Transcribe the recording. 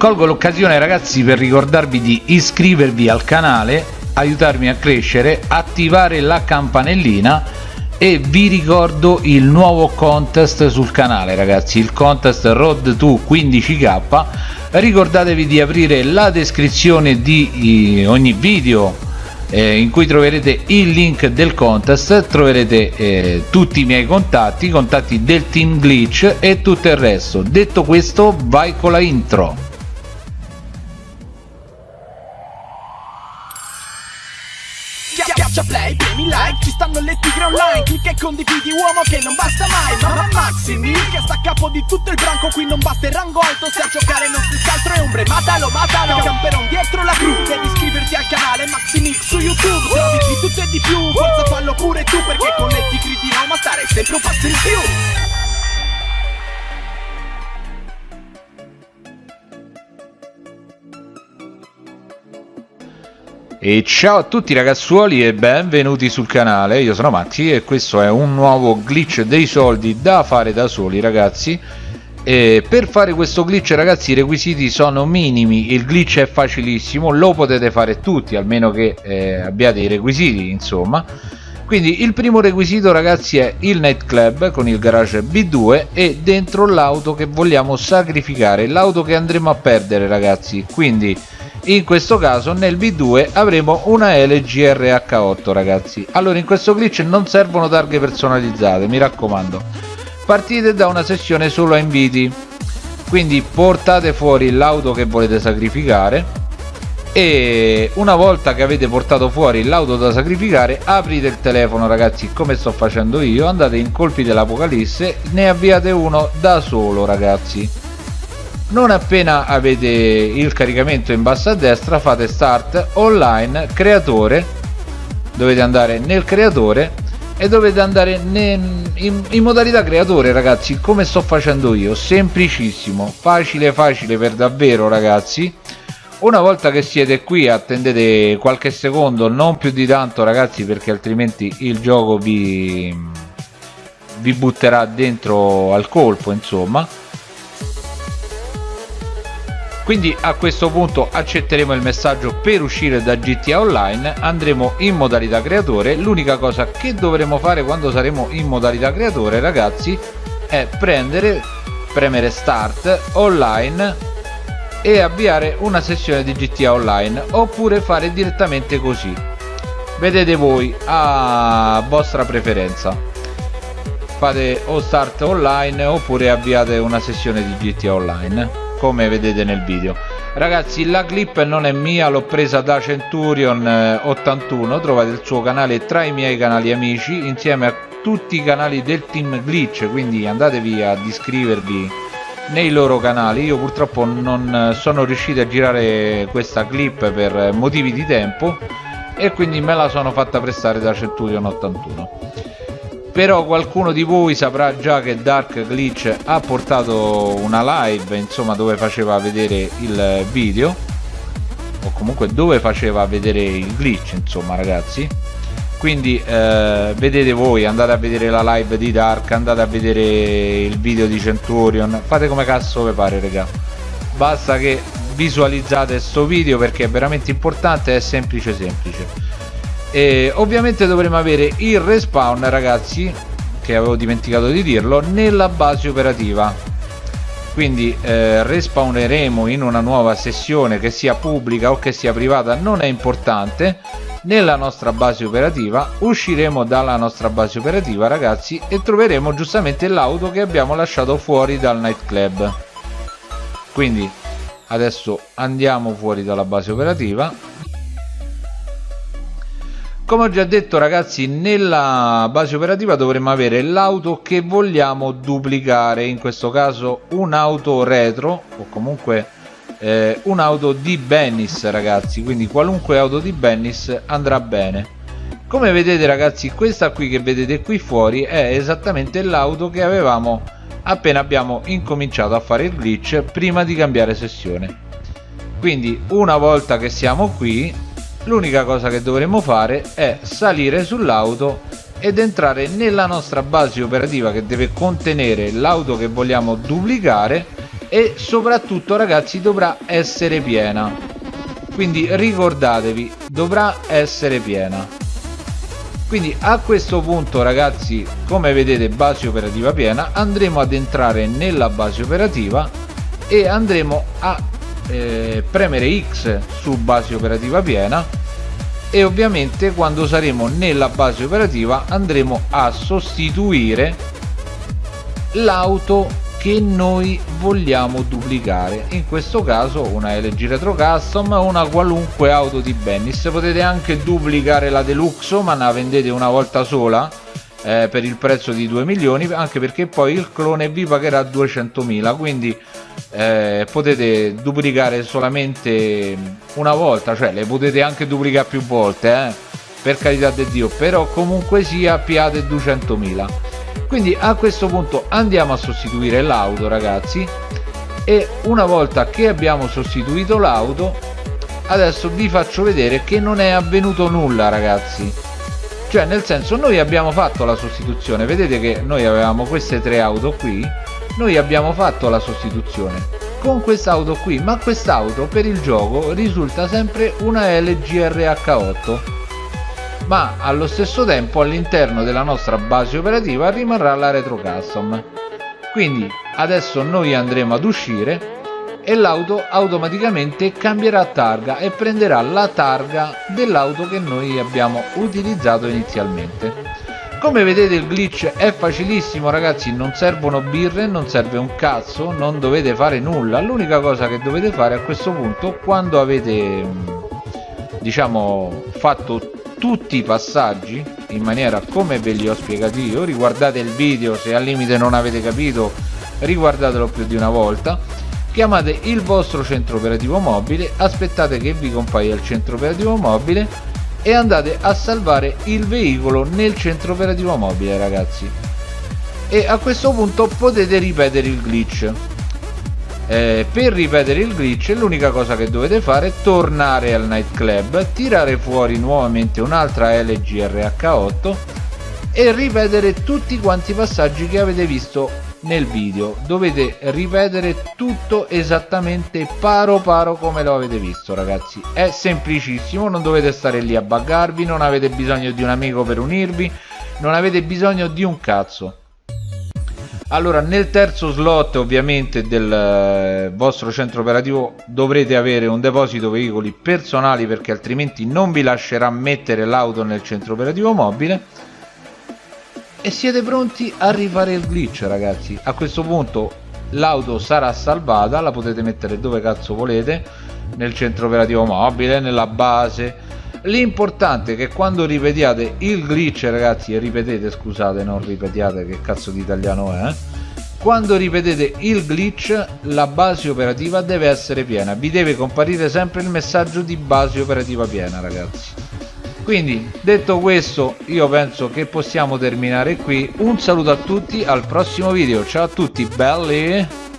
colgo l'occasione ragazzi per ricordarvi di iscrivervi al canale aiutarmi a crescere attivare la campanellina e vi ricordo il nuovo contest sul canale ragazzi il contest road to 15k ricordatevi di aprire la descrizione di ogni video eh, in cui troverete il link del contest troverete eh, tutti i miei contatti i contatti del team glitch e tutto il resto. Detto questo vai con la intro Schiaccia play, premi like, ci stanno le tigre online Clicca e condividi uomo che non basta mai Mamma Maximi, che sta a capo di tutto il branco Qui non basta il rango alto, se a giocare non si scaltro è ombre Matalo, matalo, camperon dietro la gru Devi iscriverti al canale Maximix su YouTube Trovi di tutto e di più, forza fallo pure tu Perché con le tigre di Roma stare sempre un passo in più E ciao a tutti ragazzuoli e benvenuti sul canale, io sono Maxi e questo è un nuovo glitch dei soldi da fare da soli ragazzi. E per fare questo glitch ragazzi i requisiti sono minimi, il glitch è facilissimo, lo potete fare tutti almeno che eh, abbiate i requisiti insomma. Quindi il primo requisito ragazzi è il nightclub con il garage B2 e dentro l'auto che vogliamo sacrificare, l'auto che andremo a perdere ragazzi. Quindi in questo caso nel B2 avremo una LG RH8 ragazzi. Allora in questo glitch non servono targhe personalizzate mi raccomando. Partite da una sessione solo a inviti. Quindi portate fuori l'auto che volete sacrificare e una volta che avete portato fuori l'auto da sacrificare aprite il telefono ragazzi come sto facendo io. Andate in colpi dell'apocalisse ne avviate uno da solo ragazzi non appena avete il caricamento in basso a destra fate start online creatore. Dovete andare nel creatore e dovete andare in, in, modalità creatore ragazzi come sto facendo io. Semplicissimo facile facile per davvero ragazzi. Una volta che siete qui attendete qualche secondo non più di tanto ragazzi perché altrimenti il gioco vi vi butterà dentro al colpo insomma quindi a questo punto accetteremo il messaggio per uscire da GTA Online andremo in modalità creatore l'unica cosa che dovremo fare quando saremo in modalità creatore ragazzi è prendere premere start online e avviare una sessione di GTA Online oppure fare direttamente così. Vedete voi a vostra preferenza. Fate o start online oppure avviate una sessione di GTA Online come vedete nel video. Ragazzi la clip non è mia l'ho presa da Centurion 81 eh, trovate il suo canale tra i miei canali amici insieme a tutti i canali del team glitch. Quindi andatevi ad iscrivervi nei loro canali. Io purtroppo non sono riuscito a girare questa clip per motivi di tempo e quindi me la sono fatta prestare da Centurion 81 però qualcuno di voi saprà già che Dark Glitch ha portato una live insomma dove faceva vedere il video o comunque dove faceva vedere il glitch insomma ragazzi. Quindi eh, vedete voi andate a vedere la live di Dark andate a vedere il video di Centurion. Fate come cazzo vi pare raga. Basta che visualizzate questo video perché è veramente importante è semplice semplice e ovviamente dovremo avere il respawn ragazzi che avevo dimenticato di dirlo nella base operativa. Quindi eh, respawneremo in una nuova sessione che sia pubblica o che sia privata non è importante. Nella nostra base operativa usciremo dalla nostra base operativa ragazzi e troveremo giustamente l'auto che abbiamo lasciato fuori dal nightclub. Quindi adesso andiamo fuori dalla base operativa come ho già detto ragazzi nella base operativa dovremmo avere l'auto che vogliamo duplicare in questo caso un'auto retro o comunque eh, un'auto di Bennis ragazzi. Quindi qualunque auto di Bennis andrà bene. Come vedete ragazzi questa qui che vedete qui fuori è esattamente l'auto che avevamo appena abbiamo incominciato a fare il glitch prima di cambiare sessione. Quindi una volta che siamo qui l'unica cosa che dovremo fare è salire sull'auto ed entrare nella nostra base operativa che deve contenere l'auto che vogliamo duplicare e soprattutto ragazzi dovrà essere piena. Quindi ricordatevi dovrà essere piena. Quindi a questo punto ragazzi come vedete base operativa piena andremo ad entrare nella base operativa e andremo a eh, premere X su base operativa piena e ovviamente quando saremo nella base operativa andremo a sostituire l'auto che noi vogliamo duplicare. In questo caso una LG Retro Custom una qualunque auto di Bennis. Potete anche duplicare la Deluxo ma la vendete una volta sola eh, per il prezzo di 2 milioni anche perché poi il clone vi pagherà 200.000 quindi eh, potete duplicare solamente una volta cioè le potete anche duplicare più volte eh, per carità di Dio però comunque sia piate 200.000 quindi a questo punto andiamo a sostituire l'auto ragazzi e una volta che abbiamo sostituito l'auto adesso vi faccio vedere che non è avvenuto nulla ragazzi cioè nel senso noi abbiamo fatto la sostituzione. Vedete che noi avevamo queste tre auto qui noi abbiamo fatto la sostituzione con quest'auto qui ma quest'auto per il gioco risulta sempre una LG RH8 ma allo stesso tempo all'interno della nostra base operativa rimarrà la retro custom. Quindi adesso noi andremo ad uscire e l'auto automaticamente cambierà targa e prenderà la targa dell'auto che noi abbiamo utilizzato inizialmente. Come vedete il glitch è facilissimo ragazzi non servono birre non serve un cazzo non dovete fare nulla. L'unica cosa che dovete fare a questo punto quando avete diciamo fatto tutti i passaggi in maniera come ve li ho spiegati io riguardate il video se al limite non avete capito riguardatelo più di una volta chiamate il vostro centro operativo mobile aspettate che vi compaia il centro operativo mobile e andate a salvare il veicolo nel centro operativo mobile ragazzi. E a questo punto potete ripetere il glitch. Eh, per ripetere il glitch l'unica cosa che dovete fare è tornare al nightclub tirare fuori nuovamente un'altra LG RH8 e ripetere tutti quanti i passaggi che avete visto nel video. Dovete ripetere tutto esattamente paro paro come lo avete visto ragazzi. È semplicissimo non dovete stare lì a buggarvi non avete bisogno di un amico per unirvi non avete bisogno di un cazzo. Allora nel terzo slot ovviamente del eh, vostro centro operativo dovrete avere un deposito veicoli personali perché altrimenti non vi lascerà mettere l'auto nel centro operativo mobile e siete pronti a rifare il glitch ragazzi? A questo punto l'auto sarà salvata la potete mettere dove cazzo volete nel centro operativo mobile nella base. L'importante è che quando ripetiate il glitch ragazzi ripetete scusate non ripetiate che cazzo di italiano è quando ripetete il glitch la base operativa deve essere piena. Vi deve comparire sempre il messaggio di base operativa piena ragazzi quindi detto questo io penso che possiamo terminare qui. Un saluto a tutti al prossimo video. Ciao a tutti belli